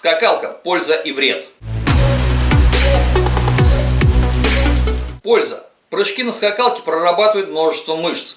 Скакалка. Польза и вред. Польза. Прыжки на скакалке прорабатывают множество мышц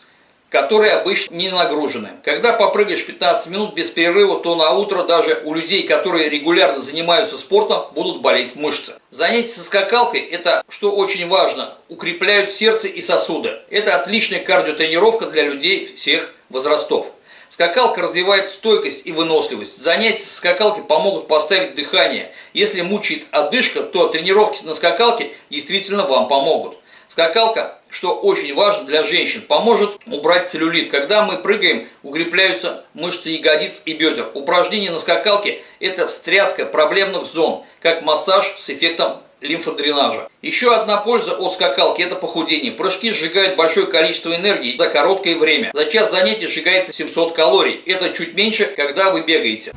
которые обычно не нагружены. Когда попрыгаешь 15 минут без перерыва, то на утро даже у людей, которые регулярно занимаются спортом, будут болеть мышцы. Занятия со скакалкой – это, что очень важно, укрепляют сердце и сосуды. Это отличная кардиотренировка для людей всех возрастов. Скакалка развивает стойкость и выносливость. Занятия со скакалкой помогут поставить дыхание. Если мучает одышка, то тренировки на скакалке действительно вам помогут. Скакалка, что очень важно для женщин, поможет убрать целлюлит. Когда мы прыгаем, укрепляются мышцы ягодиц и бедер. Упражнение на скакалке – это встряска проблемных зон, как массаж с эффектом лимфодренажа. Еще одна польза от скакалки – это похудение. Прыжки сжигают большое количество энергии за короткое время. За час занятий сжигается 700 калорий. Это чуть меньше, когда вы бегаете.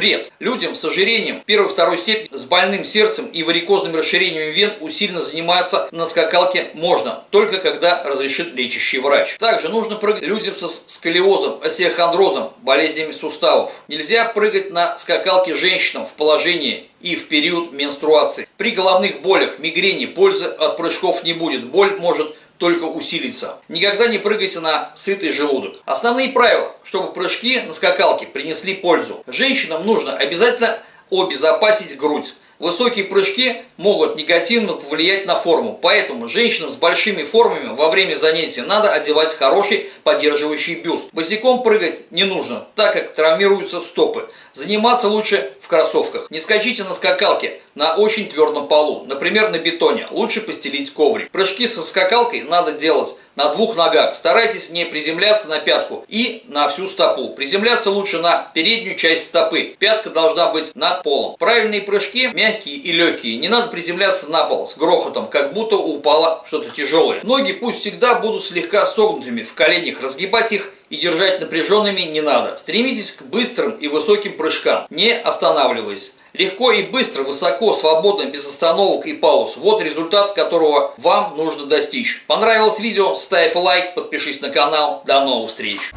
Вред. Людям с ожирением первой-второй степени, с больным сердцем и варикозным расширением вен усиленно заниматься на скакалке можно, только когда разрешит лечащий врач. Также нужно прыгать людям со сколиозом, остеохондрозом, болезнями суставов. Нельзя прыгать на скакалке женщинам в положении и в период менструации. При головных болях, мигрени пользы от прыжков не будет. Боль может только усилится. Никогда не прыгайте на сытый желудок. Основные правила, чтобы прыжки на скакалке принесли пользу. Женщинам нужно обязательно обезопасить грудь. Высокие прыжки могут негативно повлиять на форму, поэтому женщинам с большими формами во время занятия надо одевать хороший поддерживающий бюст. Босиком прыгать не нужно, так как травмируются стопы. Заниматься лучше в кроссовках. Не скачите на скакалке на очень твердом полу, например на бетоне, лучше постелить коврик. Прыжки со скакалкой надо делать на двух ногах. Старайтесь не приземляться на пятку и на всю стопу. Приземляться лучше на переднюю часть стопы. Пятка должна быть над полом. Правильные прыжки мягкие и легкие. Не надо приземляться на пол с грохотом, как будто упало что-то тяжелое. Ноги пусть всегда будут слегка согнутыми в коленях. Разгибать их и держать напряженными не надо. Стремитесь к быстрым и высоким прыжкам, не останавливаясь. Легко и быстро, высоко, свободно, без остановок и пауз. Вот результат, которого вам нужно достичь. Понравилось видео? Ставь лайк, подпишись на канал. До новых встреч!